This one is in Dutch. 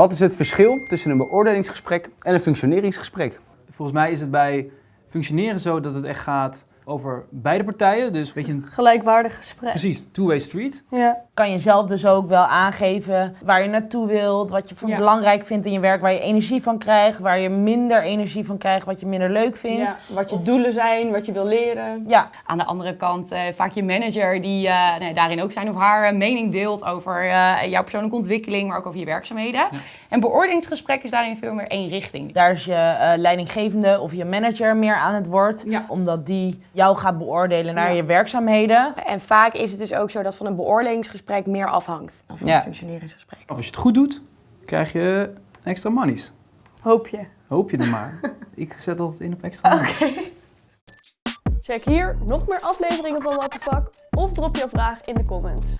Wat is het verschil tussen een beoordelingsgesprek en een functioneringsgesprek? Volgens mij is het bij functioneren zo dat het echt gaat over beide partijen. Dus weet je, een Gelijkwaardig gesprek. precies two-way street. Ja. kan je zelf dus ook wel aangeven waar je naartoe wilt, wat je Ja. belangrijk vindt in je werk, waar je energie van krijgt, waar je minder energie van krijgt, wat je minder leuk vindt. Ja, Wat je doelen zijn, wat je wil leren. Ja, Aan de andere kant eh, vaak je manager die eh, nee, daarin ook zijn of haar eh, mening deelt over eh, jouw persoonlijke ontwikkeling, maar ook over je werkzaamheden. En beoordelingsgesprek is daarin veel meer één richting. daar is je eh, leidinggevende of je manager meer aan het woord, Ja. omdat die jou gaat beoordelen naar Ja. je werkzaamheden. En vaak is het dus ook zo dat van een beoordelingsgesprek meer afhangt dan van Ja. een functioneringsgesprek. Of als je het goed doet, krijg je extra monies. Hoop je. Hoop je er maar. Ik zet altijd in op extra money. Check hier nog meer afleveringen van What the Fuck of drop jouw vraag in de comments.